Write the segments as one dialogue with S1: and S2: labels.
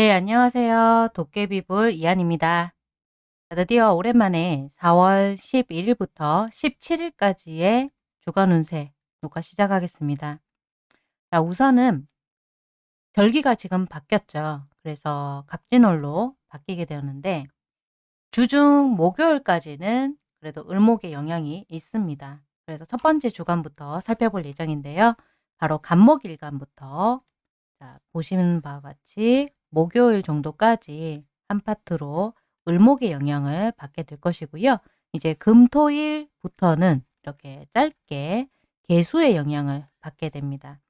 S1: 네, 안녕하세요. 도깨비불 이한입니다. 드디어 오랜만에 4월 11일부터 17일까지의 주간 운세 녹화 시작하겠습니다. 자, 우선은 절기가 지금 바뀌었죠. 그래서 갑진월로 바뀌게 되었는데 주중 목요일까지는 그래도 을목의 영향이 있습니다. 그래서 첫 번째 주간부터 살펴볼 예정인데요. 바로 간목일간부터 자, 보시는 바와 같이 목요일 정도까지 한 파트로 을목의 영향을 받게 될 것이고요. 이제 금토일부터는 이렇게 짧게 개수의 영향을 받게 됩니다.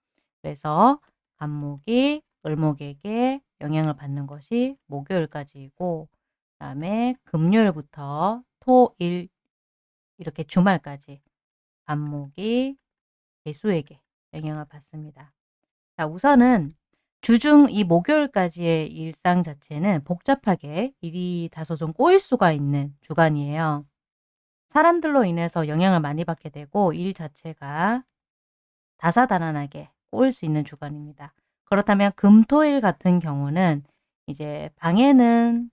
S1: 그래서 간목이 을목에게 영향을 받는 것이 목요일까지이고 그 다음에 금요일부터 토, 일 이렇게 주말까지 간목이 개수에게 영향을 받습니다. 자, 우선은 주중 이 목요일까지의 일상 자체는 복잡하게 일이 다소 좀 꼬일 수가 있는 주간이에요. 사람들로 인해서 영향을 많이 받게 되고 일 자체가 다사다난하게 꼬일 수 있는 주간입니다. 그렇다면 금토일 같은 경우는 이제 방해는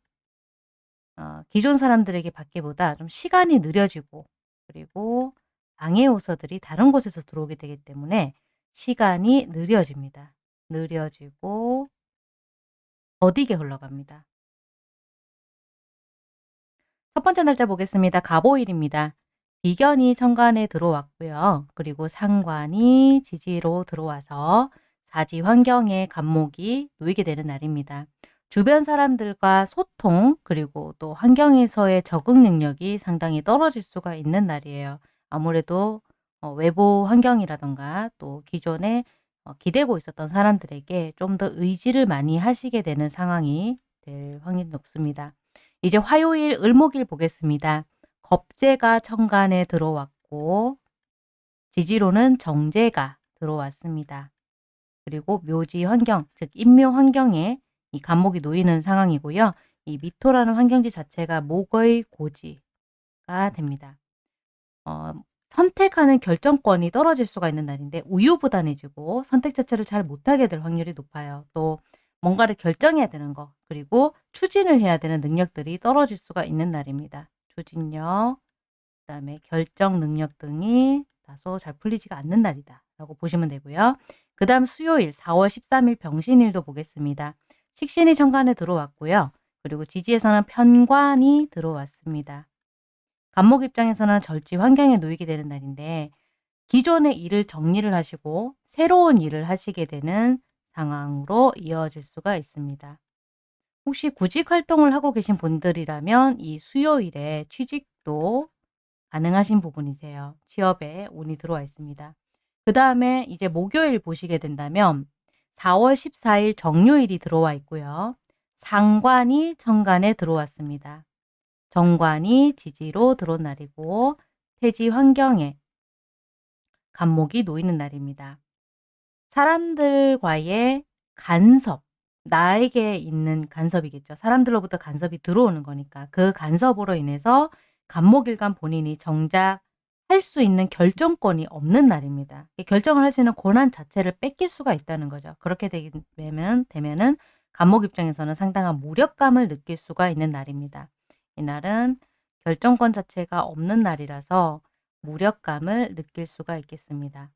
S1: 어, 기존 사람들에게 받기보다 좀 시간이 느려지고 그리고 방해 요소들이 다른 곳에서 들어오게 되기 때문에 시간이 느려집니다. 느려지고 더디게 흘러갑니다. 첫 번째 날짜 보겠습니다. 갑오일입니다. 비견이 천간에 들어왔고요. 그리고 상관이 지지로 들어와서 사지 환경에 간목이 놓이게 되는 날입니다. 주변 사람들과 소통 그리고 또 환경에서의 적응 능력이 상당히 떨어질 수가 있는 날이에요. 아무래도 어, 외부 환경이라던가 또 기존에 어, 기대고 있었던 사람들에게 좀 더 의지를 많이 하시게 되는 상황이 될 확률이 높습니다. 이제 화요일 을목일 보겠습니다. 겁재가 천간에 들어왔고 지지로는 정제가 들어왔습니다. 그리고 묘지 환경, 즉 인묘 환경에 이 간목이 놓이는 상황이고요. 이 미토라는 환경지 자체가 목의 고지가 됩니다. 어, 선택하는 결정권이 떨어질 수가 있는 날인데 우유부단해지고 선택 자체를 잘 못하게 될 확률이 높아요. 또 뭔가를 결정해야 되는 거 그리고 추진을 해야 되는 능력들이 떨어질 수가 있는 날입니다. 추진력, 그 다음에 결정 능력 등이 다소 잘 풀리지가 않는 날이다 라고 보시면 되고요. 그 다음 수요일 4월 13일 병신일도 보겠습니다. 식신이 천간에 들어왔고요. 그리고 지지에서는 편관이 들어왔습니다. 간목 입장에서는 절지 환경에 놓이게 되는 날인데 기존의 일을 정리를 하시고 새로운 일을 하시게 되는 상황으로 이어질 수가 있습니다. 혹시 구직 활동을 하고 계신 분들이라면 이 수요일에 취직도 가능하신 부분이세요. 취업에 운이 들어와 있습니다. 그 다음에 이제 목요일 보시게 된다면 4월 14일 정요일이 들어와 있고요. 상관이 천간에 들어왔습니다. 정관이 지지로 들어온 날이고 태지 환경에 간목이 놓이는 날입니다. 사람들과의 간섭, 나에게 있는 간섭이겠죠. 사람들로부터 간섭이 들어오는 거니까 그 간섭으로 인해서 간목일간 본인이 정작 할 수 있는 결정권이 없는 날입니다. 결정을 할 수 있는 권한 자체를 뺏길 수가 있다는 거죠. 그렇게 되면, 되면은 간목 입장에서는 상당한 무력감을 느낄 수가 있는 날입니다. 이날은 결정권 자체가 없는 날이라서 무력감을 느낄 수가 있겠습니다.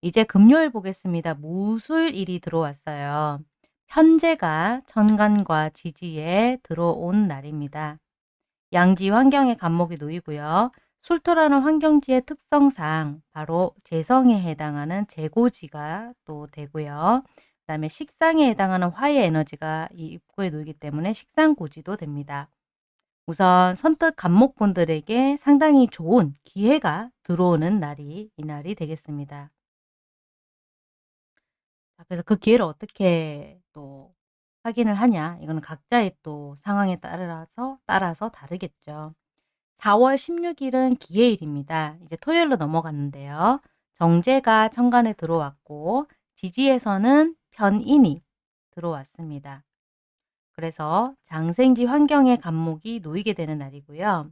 S1: 이제 금요일 보겠습니다. 무술일이 들어왔어요. 현재가 천간과 지지에 들어온 날입니다. 양지 환경에 간목이 놓이고요. 술토라는 환경지의 특성상 바로 재성에 해당하는 재고지가 또 되고요. 그 다음에 식상에 해당하는 화의 에너지가 이 입구에 놓이기 때문에 식상고지도 됩니다. 우선 선뜻 간목분들에게 상당히 좋은 기회가 들어오는 날이 이날이 되겠습니다. 그래서 그 기회를 어떻게 또 확인을 하냐 이거는 각자의 또 상황에 따라서 따라서 다르겠죠. 4월 16일은 기해일입니다. 이제 토요일로 넘어갔는데요. 정제가 천간에 들어왔고 지지에서는 편인이 들어왔습니다. 그래서 장생지 환경의 간목이 놓이게 되는 날이고요.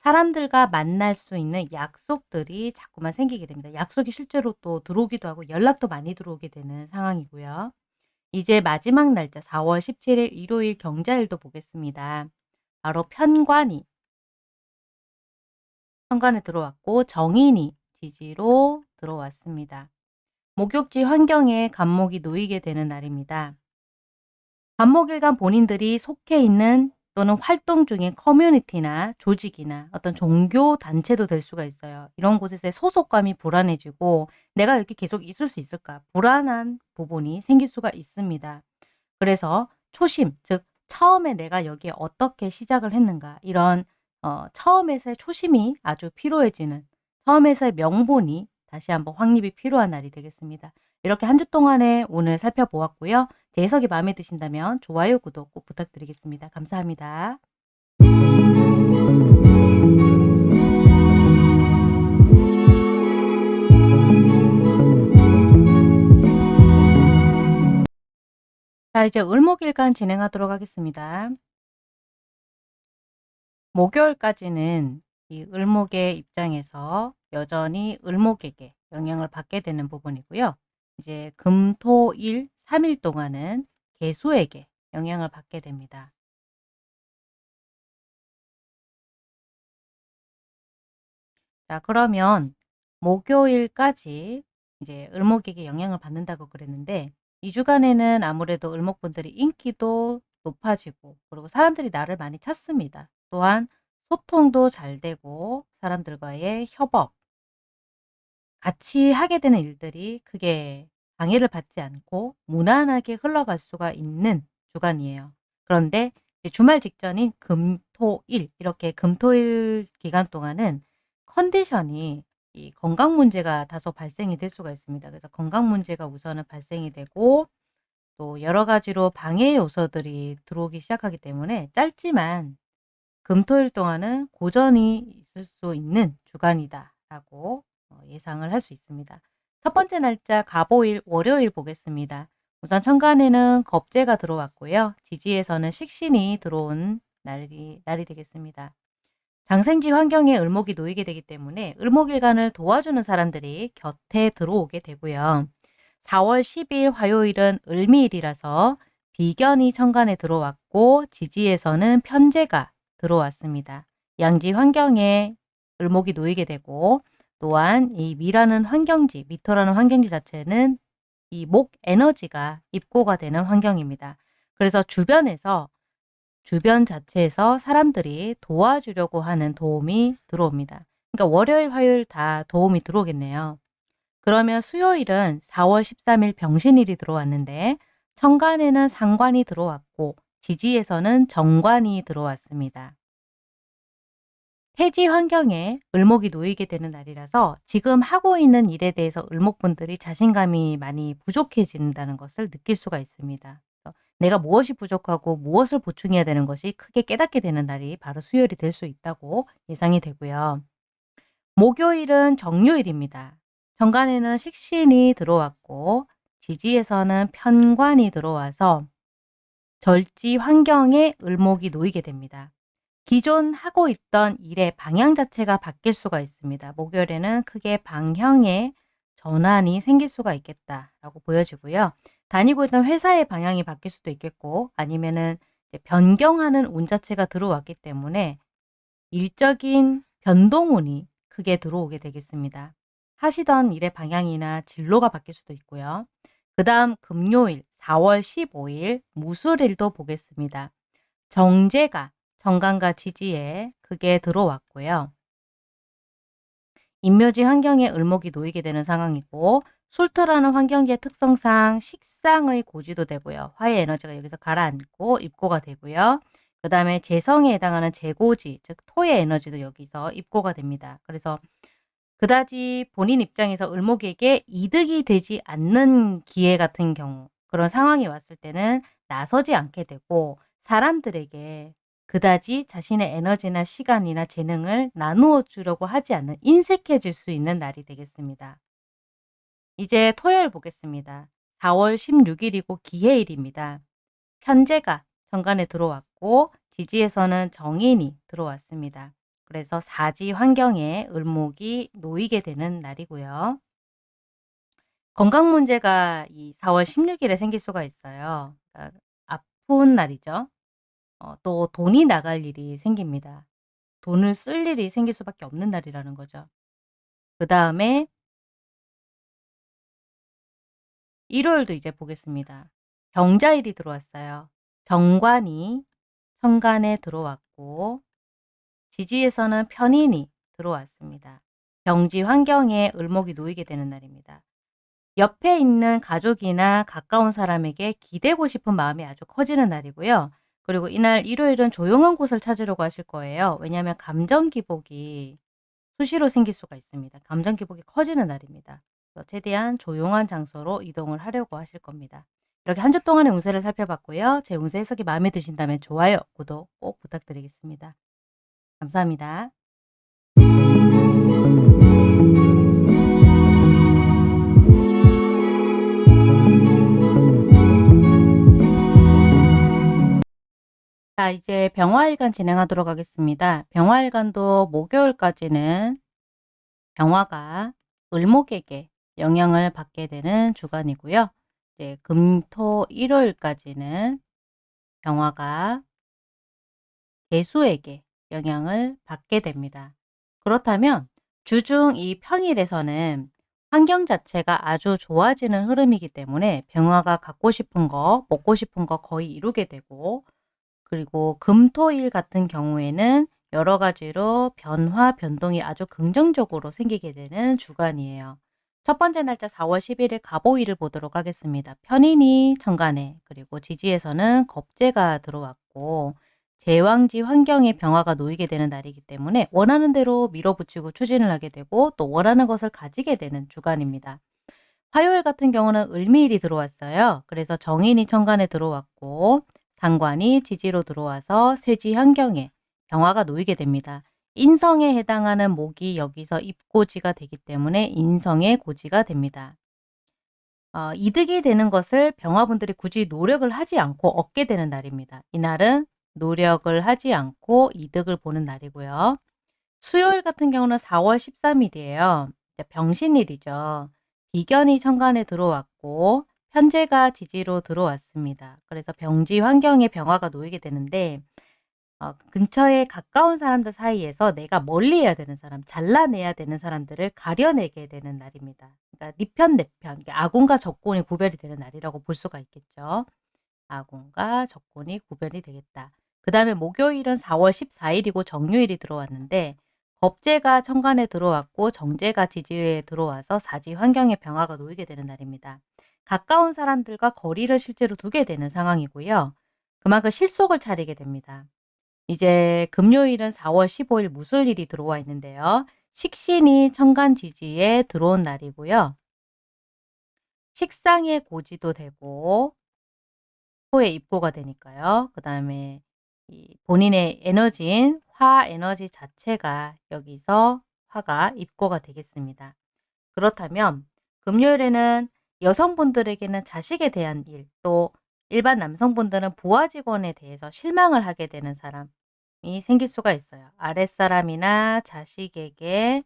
S1: 사람들과 만날 수 있는 약속들이 자꾸만 생기게 됩니다. 약속이 실제로 또 들어오기도 하고 연락도 많이 들어오게 되는 상황이고요. 이제 마지막 날짜 4월 17일 일요일 경자일도 보겠습니다. 바로 편관이 현관에 들어왔고 정인이 지지로 들어왔습니다. 목욕지 환경에 간목이 놓이게 되는 날입니다. 간목일간 본인들이 속해 있는 또는 활동 중인 커뮤니티나 조직이나 어떤 종교 단체도 될 수가 있어요. 이런 곳에서의 소속감이 불안해지고 내가 이렇게 계속 있을 수 있을까? 불안한 부분이 생길 수가 있습니다. 그래서 초심, 즉 처음에 내가 여기에 어떻게 시작을 했는가 이런 어, 처음에서의 초심이 아주 필요해지는 처음에서의 명분이 다시 한번 확립이 필요한 날이 되겠습니다. 이렇게 한 주 동안에 오늘 살펴보았고요. 제 해석이 마음에 드신다면 좋아요, 구독 꼭 부탁드리겠습니다. 감사합니다. 자, 이제 을목일간 진행하도록 하겠습니다. 목요일까지는 이 을목의 입장에서 여전히 을목에게 영향을 받게 되는 부분이고요. 이제 금, 토, 일, 3일 동안은 개수에게 영향을 받게 됩니다. 자, 그러면 목요일까지 이제 을목에게 영향을 받는다고 그랬는데 이 주간에는 아무래도 을목분들이 인기도 높아지고 그리고 사람들이 나를 많이 찾습니다. 또한 소통도 잘 되고 사람들과의 협업 같이 하게 되는 일들이 크게 방해를 받지 않고 무난하게 흘러갈 수가 있는 주간이에요. 그런데 주말 직전인 금, 토, 일 이렇게 금, 토, 일 기간 동안은 컨디션이 이 건강 문제가 다소 발생이 될 수가 있습니다. 그래서 건강 문제가 우선은 발생이 되고 또 여러 가지로 방해 요소들이 들어오기 시작하기 때문에 짧지만 금 토 일 동안은 고전이 있을 수 있는 주간이다라고 어, 예상을 할 수 있습니다. 첫 번째 날짜 가보일 월요일 보겠습니다. 우선 천간에는 겁재가 들어왔고요. 지지에서는 식신이 들어온 날이, 날이 되겠습니다. 장생지 환경에 을목이 놓이게 되기 때문에 을목일간을 도와주는 사람들이 곁에 들어오게 되고요. 4월 10일 화요일은 을미일이라서 비견이 천간에 들어왔고 지지에서는 편제가 들어왔습니다. 양지 환경에 을목이 놓이게 되고 또한 이 미라는 환경지, 미토라는 환경지 자체는 이 목 에너지가 입고가 되는 환경입니다. 그래서 주변에서 주변 자체에서 사람들이 도와주려고 하는 도움이 들어옵니다. 그러니까 월요일, 화요일 다 도움이 들어오겠네요. 그러면 수요일은 4월 13일 병신일이 들어왔는데 천간에는 상관이 들어왔고 지지에서는 정관이 들어왔습니다. 태지 환경에 을목이 놓이게 되는 날이라서 지금 하고 있는 일에 대해서 을목분들이 자신감이 많이 부족해진다는 것을 느낄 수가 있습니다. 내가 무엇이 부족하고 무엇을 보충해야 되는 것이 크게 깨닫게 되는 날이 바로 수요일이 될 수 있다고 예상이 되고요. 목요일은 정요일입니다. 정관에는 식신이 들어왔고 지지에서는 편관이 들어와서 절지 환경에 을목이 놓이게 됩니다. 기존 하고 있던 일의 방향 자체가 바뀔 수가 있습니다. 목요일에는 크게 방향의 전환이 생길 수가 있겠다라고 보여지고요. 다니고 있던 회사의 방향이 바뀔 수도 있겠고 아니면은 변경하는 운 자체가 들어왔기 때문에 일적인 변동운이 크게 들어오게 되겠습니다. 하시던 일의 방향이나 진로가 바뀔 수도 있고요. 그 다음 금요일 4월 15일 무술일도 보겠습니다. 정제가 정관과 지지에 그게 들어왔고요. 인묘지 환경에 을목이 놓이게 되는 상황이고 술토라는 환경지의 특성상 식상의 고지도 되고요. 화의 에너지가 여기서 가라앉고 입고가 되고요. 그 다음에 재성에 해당하는 재고지, 즉 토의 에너지도 여기서 입고가 됩니다. 그래서 그다지 본인 입장에서 을목에게 이득이 되지 않는 기회 같은 경우 그런 상황이 왔을 때는 나서지 않게 되고 사람들에게 그다지 자신의 에너지나 시간이나 재능을 나누어 주려고 하지 않는 인색해질 수 있는 날이 되겠습니다. 이제 토요일 보겠습니다. 4월 16일이고 기해일입니다. 편제가 정관에 들어왔고 지지에서는 정인이 들어왔습니다. 그래서 사지 환경에 을목이 놓이게 되는 날이고요. 건강 문제가 이 4월 16 일에 생길 수가 있어요. 그러니까 아픈 날이죠. 어 또 돈이 나갈 일이 생깁니다. 돈을 쓸 일이 생길 수밖에 없는 날이라는 거죠. 그 다음에 일요일도 이제 보겠습니다. 병자일이 들어왔어요. 정관이 천간에 들어왔고 지지에서는 편인이 들어왔습니다. 병지 환경에 을목이 놓이게 되는 날입니다. 옆에 있는 가족이나 가까운 사람에게 기대고 싶은 마음이 아주 커지는 날이고요. 그리고 이날 일요일은 조용한 곳을 찾으려고 하실 거예요. 왜냐하면 감정 기복이 수시로 생길 수가 있습니다. 감정 기복이 커지는 날입니다. 최대한 조용한 장소로 이동을 하려고 하실 겁니다. 이렇게 한 주 동안의 운세를 살펴봤고요. 제 운세 해석이 마음에 드신다면 좋아요, 구독 꼭 부탁드리겠습니다. 감사합니다. 자 이제 병화일간 진행하도록 하겠습니다. 병화일간도 목요일까지는 병화가 을목에게 영향을 받게 되는 주간이고요. 이제 금, 토, 일요일까지는 병화가 개수에게 영향을 받게 됩니다. 그렇다면 주중 이 평일에서는 환경 자체가 아주 좋아지는 흐름이기 때문에 병화가 갖고 싶은 거, 먹고 싶은 거 거의 이루게 되고 그리고 금토일 같은 경우에는 여러 가지로 변화, 변동이 아주 긍정적으로 생기게 되는 주간이에요. 첫 번째 날짜 4월 11일 가보일을 보도록 하겠습니다. 편인이 천간에 그리고 지지에서는 겁재가 들어왔고 제왕지 환경의 병화가 놓이게 되는 날이기 때문에 원하는 대로 밀어붙이고 추진을 하게 되고 또 원하는 것을 가지게 되는 주간입니다. 화요일 같은 경우는 을미일이 들어왔어요. 그래서 정인이 천간에 들어왔고 상관이 지지로 들어와서 쇠지 환경에 병화가 놓이게 됩니다. 인성에 해당하는 목이 여기서 입고지가 되기 때문에 인성의 고지가 됩니다. 어, 이득이 되는 것을 병화분들이 굳이 노력을 하지 않고 얻게 되는 날입니다. 이날은 노력을 하지 않고 이득을 보는 날이고요. 수요일 같은 경우는 4월 13일이에요. 병신일이죠. 비견이 천간에 들어왔고 현재가 지지로 들어왔습니다. 그래서 병지 환경에 병화가 놓이게 되는데 어, 근처에 가까운 사람들 사이에서 내가 멀리해야 되는 사람, 잘라내야 되는 사람들을 가려내게 되는 날입니다. 그러니까 니편 내편, 아군과 적군이 구별이 되는 날이라고 볼 수가 있겠죠. 아군과 적군이 구별이 되겠다. 그 다음에 목요일은 4월 14일이고 정유일이 들어왔는데 겁재가 천간에 들어왔고 정제가 지지에 들어와서 사지 환경의 병화가 놓이게 되는 날입니다. 가까운 사람들과 거리를 실제로 두게 되는 상황이고요. 그만큼 실속을 차리게 됩니다. 이제 금요일은 4월 15일 무술일이 들어와 있는데요. 식신이 천간지지에 들어온 날이고요. 식상의 고지도 되고 토에 입고가 되니까요. 그 다음에 본인의 에너지인 화 에너지 자체가 여기서 화가 입고가 되겠습니다. 그렇다면 금요일에는 여성분들에게는 자식에 대한 일, 또 일반 남성분들은 부하 직원에 대해서 실망을 하게 되는 사람이 생길 수가 있어요. 아랫사람이나 자식에게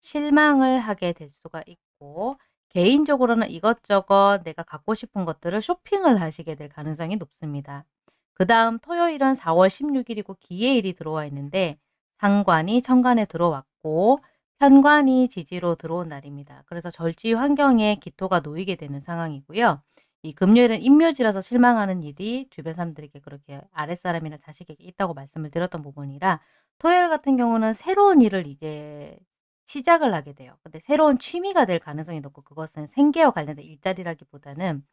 S1: 실망을 하게 될 수가 있고 개인적으로는 이것저것 내가 갖고 싶은 것들을 쇼핑을 하시게 될 가능성이 높습니다. 그 다음 토요일은 4월 16일이고 기해일이 들어와 있는데 상관이 천간에 들어왔고 현관이 지지로 들어온 날입니다. 그래서 절지 환경에 기토가 놓이게 되는 상황이고요. 이 금요일은 인묘지라서 실망하는 일이 주변 사람들에게 그렇게 아랫사람이나 자식에게 있다고 말씀을 드렸던 부분이라 토요일 같은 경우는 새로운 일을 이제 시작을 하게 돼요. 근데 새로운 취미가 될 가능성이 높고 그것은 생계와 관련된 일자리라기보다는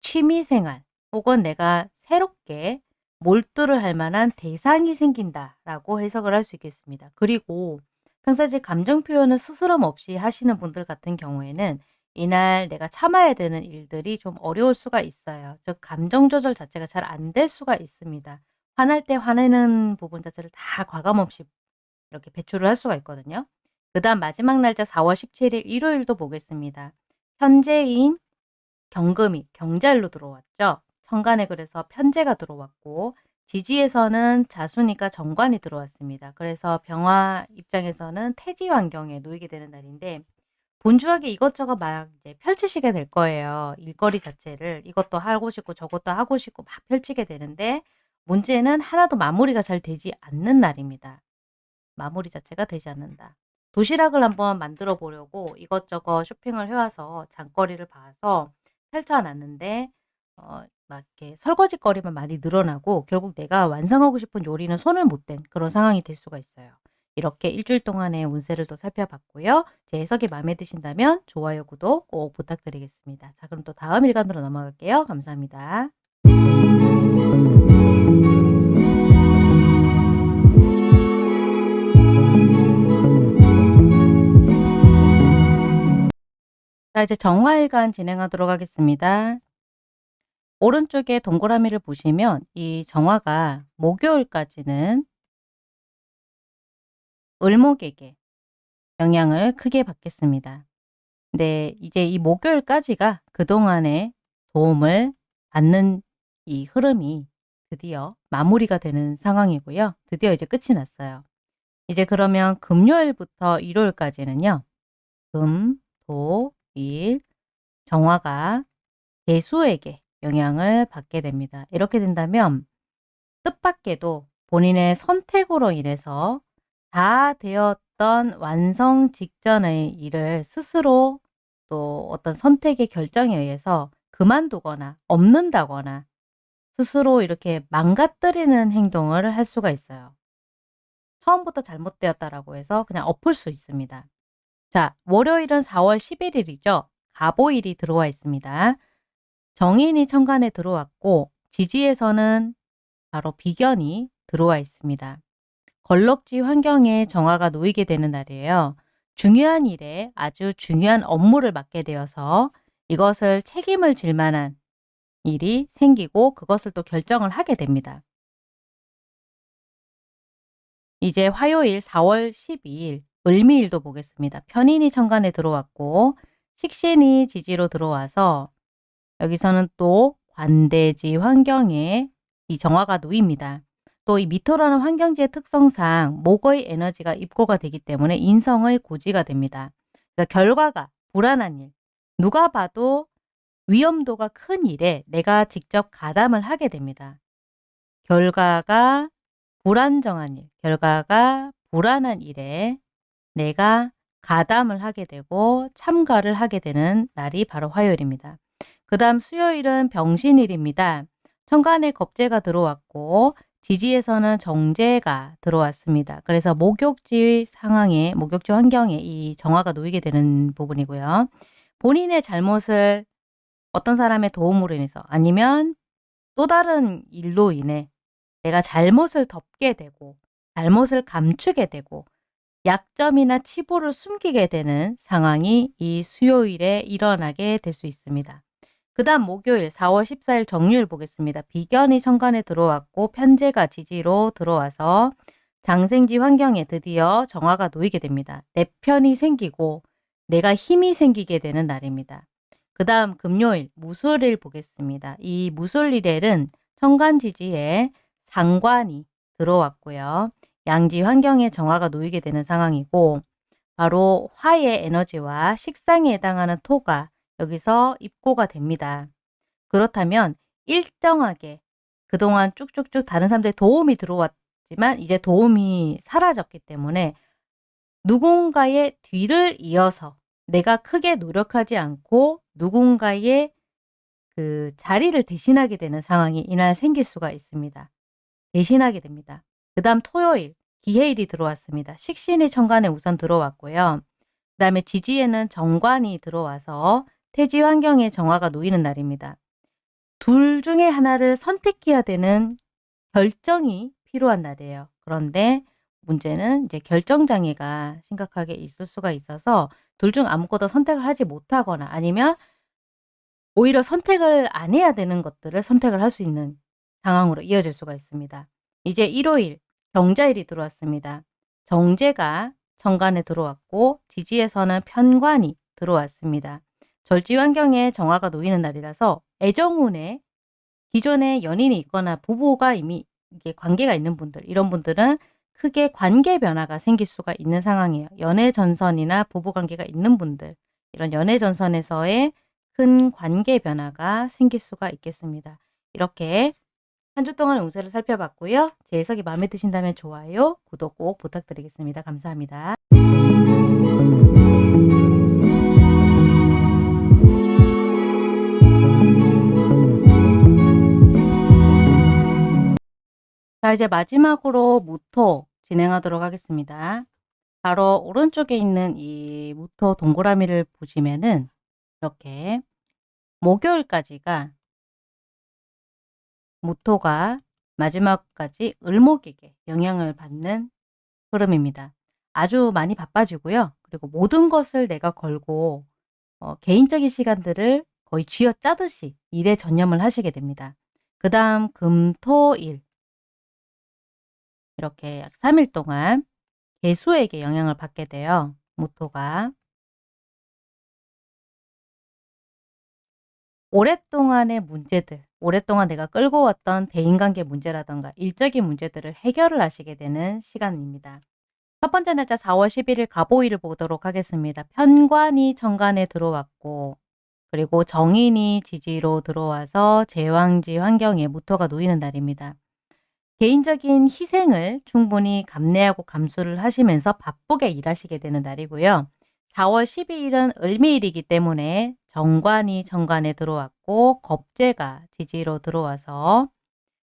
S1: 취미생활 혹은 내가 새롭게 몰두를 할 만한 대상이 생긴다라고 해석을 할 수 있겠습니다. 그리고 평상시 감정 표현을 스스럼 없이 하시는 분들 같은 경우에는 이날 내가 참아야 되는 일들이 좀 어려울 수가 있어요. 즉 감정 조절 자체가 잘 안 될 수가 있습니다. 화날 때 화내는 부분 자체를 다 과감 없이 이렇게 배출을 할 수가 있거든요. 그 다음 마지막 날짜 4월 17일 일요일도 보겠습니다. 현재인 경금이 경자일로 들어왔죠. 천간에 그래서 편제가 들어왔고 지지에서는 자수니까 정관이 들어왔습니다. 그래서 병화 입장에서는 태지 환경에 놓이게 되는 날인데 분주하게 이것저것 막 이제 펼치시게 될 거예요. 일거리 자체를 이것도 하고 싶고 저것도 하고 싶고 막 펼치게 되는데 문제는 하나도 마무리가 잘 되지 않는 날입니다. 마무리 자체가 되지 않는다. 도시락을 한번 만들어 보려고 이것저것 쇼핑을 해 와서 장거리를 봐서 펼쳐 놨는데 어 막 이렇게 설거짓거리만 많이 늘어나고 결국 내가 완성하고 싶은 요리는 손을 못 댄 그런 상황이 될 수가 있어요. 이렇게 일 주일 동안의 운세를 또 살펴봤고요. 제 해석이 마음에 드신다면 좋아요, 구독 꼭 부탁드리겠습니다. 자 그럼 또 다음 일간으로 넘어갈게요. 감사합니다. 자 이제 정화일간 진행하도록 하겠습니다. 오른쪽에 동그라미를 보시면 이 정화가 목요일까지는 을목에게 영향을 크게 받겠습니다. 네, 이제 이 목요일까지가 그동안의 도움을 받는 이 흐름이 드디어 마무리가 되는 상황이고요. 드디어 이제 끝이 났어요. 이제 그러면 금요일부터 일요일까지는요. 금, 도, 일, 정화가 개수에게 영향을 받게 됩니다. 이렇게 된다면 뜻밖에도 본인의 선택으로 인해서 다 되었던 완성 직전의 일을 스스로 또 어떤 선택의 결정에 의해서 그만두거나 없는다거나 스스로 이렇게 망가뜨리는 행동을 할 수가 있어요. 처음부터 잘못되었다라고 해서 그냥 엎을 수 있습니다. 자, 월요일은 4월 11일이죠. 가보일이 들어와 있습니다. 정인이 천간에 들어왔고 지지에서는 바로 비견이 들어와 있습니다. 걸럭지 환경에 정화가 놓이게 되는 날이에요. 중요한 일에 아주 중요한 업무를 맡게 되어서 이것을 책임을 질 만한 일이 생기고 그것을 또 결정을 하게 됩니다. 이제 화요일 4월 12일 을미일도 보겠습니다. 편인이 천간에 들어왔고 식신이 지지로 들어와서 여기서는 또 관대지 환경에 이 정화가 놓입니다. 또 이 미토라는 환경지의 특성상 목의 에너지가 입고가 되기 때문에 인성의 고지가 됩니다. 그러니까 결과가 불안한 일, 누가 봐도 위험도가 큰 일에 내가 직접 가담을 하게 됩니다. 결과가 불안정한 일, 결과가 불안한 일에 내가 가담을 하게 되고 참가를 하게 되는 날이 바로 화요일입니다. 그 다음 수요일은 병신일입니다. 천간에 겁재가 들어왔고 지지에서는 정제가 들어왔습니다. 그래서 목욕지 상황에 목욕지 환경에 이 정화가 놓이게 되는 부분이고요. 본인의 잘못을 어떤 사람의 도움으로 인해서 아니면 또 다른 일로 인해 내가 잘못을 덮게 되고 잘못을 감추게 되고 약점이나 치부를 숨기게 되는 상황이 이 수요일에 일어나게 될 수 있습니다. 그 다음 목요일 4월 14일 정유일 보겠습니다. 비견이 천간에 들어왔고 편제가 지지로 들어와서 장생지 환경에 드디어 정화가 놓이게 됩니다. 내 편이 생기고 내가 힘이 생기게 되는 날입니다. 그 다음 금요일 무술일 보겠습니다. 이 무술일에는 천간지지에 상관이 들어왔고요. 양지 환경에 정화가 놓이게 되는 상황이고 바로 화의 에너지와 식상에 해당하는 토가 여기서 입고가 됩니다. 그렇다면 일정하게 그동안 쭉쭉쭉 다른 사람들의 도움이 들어왔지만 이제 도움이 사라졌기 때문에 누군가의 뒤를 이어서 내가 크게 노력하지 않고 누군가의 그 자리를 대신하게 되는 상황이 이날 생길 수가 있습니다. 대신하게 됩니다. 그 다음 토요일 기해일이 들어왔습니다. 식신이 천간에 우선 들어왔고요. 그 다음에 지지에는 정관이 들어와서 태지 환경에 정화가 놓이는 날입니다. 둘 중에 하나를 선택해야 되는 결정이 필요한 날이에요. 그런데 문제는 이제 결정장애가 심각하게 있을 수가 있어서 둘 중 아무것도 선택을 하지 못하거나 아니면 오히려 선택을 안 해야 되는 것들을 선택을 할 수 있는 상황으로 이어질 수가 있습니다. 이제 일요일 정자일이 들어왔습니다. 정제가 정관에 들어왔고 지지에서는 편관이 들어왔습니다. 절지 환경에 정화가 놓이는 날이라서 애정운에 기존에 연인이 있거나 부부가 이미 이게 관계가 있는 분들 이런 분들은 크게 관계 변화가 생길 수가 있는 상황이에요. 연애 전선이나 부부 관계가 있는 분들 이런 연애 전선에서의 큰 관계 변화가 생길 수가 있겠습니다. 이렇게 한 주 동안 운세를 살펴봤고요. 제 해석이 마음에 드신다면 좋아요, 구독 꼭 부탁드리겠습니다. 감사합니다. 자 이제 마지막으로 무토 진행하도록 하겠습니다. 바로 오른쪽에 있는 이 무토 동그라미를 보시면은 이렇게 목요일까지가 무토가 마지막까지 을목에게 영향을 받는 흐름입니다. 아주 많이 바빠지고요. 그리고 모든 것을 내가 걸고 어, 개인적인 시간들을 거의 쥐어짜듯이 일에 전념을 하시게 됩니다. 그 다음 금, 토, 일 이렇게 약 3일 동안 개수에게 영향을 받게 돼요. 모토가. 오랫동안의 문제들, 오랫동안 내가 끌고 왔던 대인관계 문제라던가 일적인 문제들을 해결을 하시게 되는 시간입니다. 첫 번째 날짜 4월 11일 가보일을 보도록 하겠습니다. 편관이 천간에 들어왔고 그리고 정인이 지지로 들어와서 제왕지 환경에 무토가 놓이는 날입니다. 개인적인 희생을 충분히 감내하고 감수를 하시면서 바쁘게 일하시게 되는 날이고요. 4월 12일은 을미일이기 때문에 정관이 정관에 들어왔고 겁재가 지지로 들어와서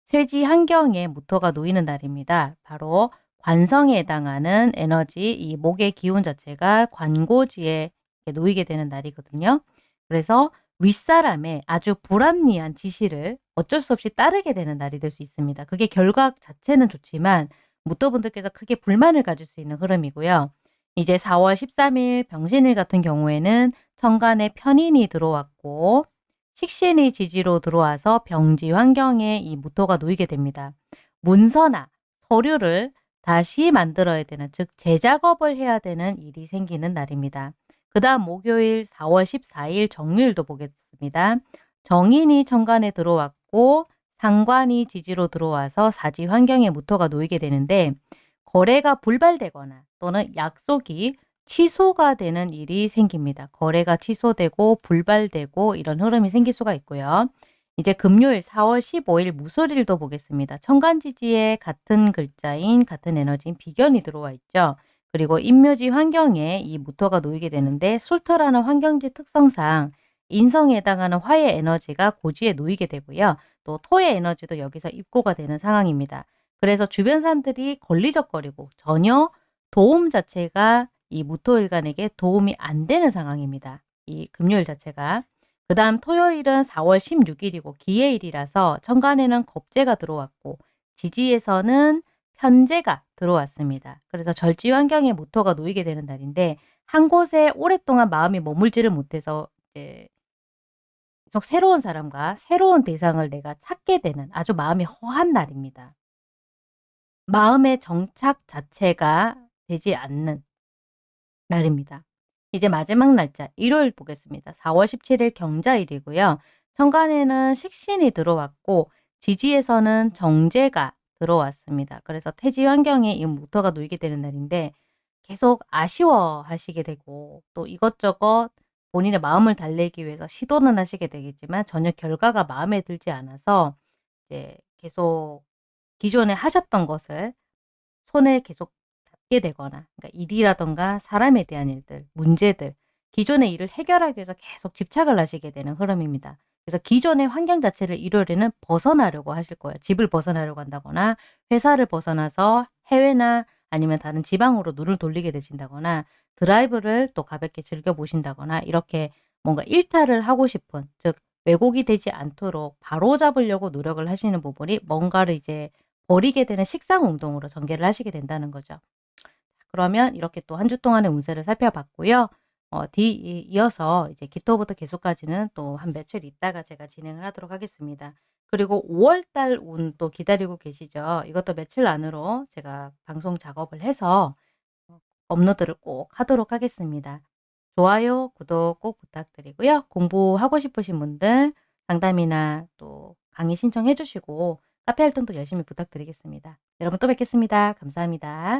S1: 쇠지 환경에 무토가 놓이는 날입니다. 바로 관성에 해당하는 에너지, 이 목의 기운 자체가 관고지에 놓이게 되는 날이거든요. 그래서 윗사람의 아주 불합리한 지시를 어쩔 수 없이 따르게 되는 날이 될 수 있습니다. 그게 결과 자체는 좋지만 무토분들께서 크게 불만을 가질 수 있는 흐름이고요. 이제 4월 13일 병신일 같은 경우에는 천간에 편인이 들어왔고 식신이 지지로 들어와서 병지 환경에 이 무토가 놓이게 됩니다. 문서나 서류를 다시 만들어야 되는 즉 재작업을 해야 되는 일이 생기는 날입니다. 그 다음 목요일 4월 14일 정유일도 보겠습니다. 정인이 천간에 들어왔고 상관이 지지로 들어와서 사지 환경에 무토가 놓이게 되는데 거래가 불발되거나 또는 약속이 취소가 되는 일이 생깁니다. 거래가 취소되고 불발되고 이런 흐름이 생길 수가 있고요. 이제 금요일 4월 15일 무술일도 보겠습니다. 천간지지에 같은 글자인 같은 에너지인 비견이 들어와 있죠. 그리고 인묘지 환경에 이 무토가 놓이게 되는데 술토라는 환경지 특성상 인성에 해당하는 화의 에너지가 고지에 놓이게 되고요. 또 토의 에너지도 여기서 입고가 되는 상황입니다. 그래서 주변 사람들이 걸리적거리고 전혀 도움 자체가 이 무토일간에게 도움이 안 되는 상황입니다. 이 금요일 자체가. 그 다음 토요일은 4월 16일이고 기해일이라서 천간에는 겁재가 들어왔고 지지에서는 편제가 들어왔습니다. 그래서 절지 환경에 모토가 놓이게 되는 날인데 한 곳에 오랫동안 마음이 머물지를 못해서 이제 계속 새로운 사람과 새로운 대상을 내가 찾게 되는 아주 마음이 허한 날입니다. 마음의 정착 자체가 되지 않는 날입니다. 이제 마지막 날짜 일요일 보겠습니다. 4월 17일 경자일이고요. 천간에는 식신이 들어왔고 지지에서는 정제가 들어왔습니다. 그래서 태지 환경에 이 모터가 놓이게 되는 날인데 계속 아쉬워하시게 되고 또 이것저것 본인의 마음을 달래기 위해서 시도는 하시게 되겠지만 전혀 결과가 마음에 들지 않아서 이제 계속 기존에 하셨던 것을 손에 계속 잡게 되거나 그러니까 일이라던가 사람에 대한 일들, 문제들 기존의 일을 해결하기 위해서 계속 집착을 하시게 되는 흐름입니다. 그래서 기존의 환경 자체를 일요일에는 벗어나려고 하실 거예요. 집을 벗어나려고 한다거나 회사를 벗어나서 해외나 아니면 다른 지방으로 눈을 돌리게 되신다거나 드라이브를 또 가볍게 즐겨보신다거나 이렇게 뭔가 일탈을 하고 싶은 즉 왜곡이 되지 않도록 바로잡으려고 노력을 하시는 부분이 뭔가를 이제 버리게 되는 식상 운동으로 전개를 하시게 된다는 거죠. 그러면 이렇게 또 한 주 동안의 운세를 살펴봤고요. 어, 뒤 이어서 이제 기토부터 계속까지는 또 한 며칠 있다가 제가 진행을 하도록 하겠습니다. 그리고 5월 달 운 또 기다리고 계시죠. 이것도 며칠 안으로 제가 방송 작업을 해서 어, 업로드를 꼭 하도록 하겠습니다. 좋아요, 구독 꼭 부탁드리고요. 공부하고 싶으신 분들 상담이나 또 강의 신청해 주시고 카페 활동도 열심히 부탁드리겠습니다. 여러분 또 뵙겠습니다. 감사합니다.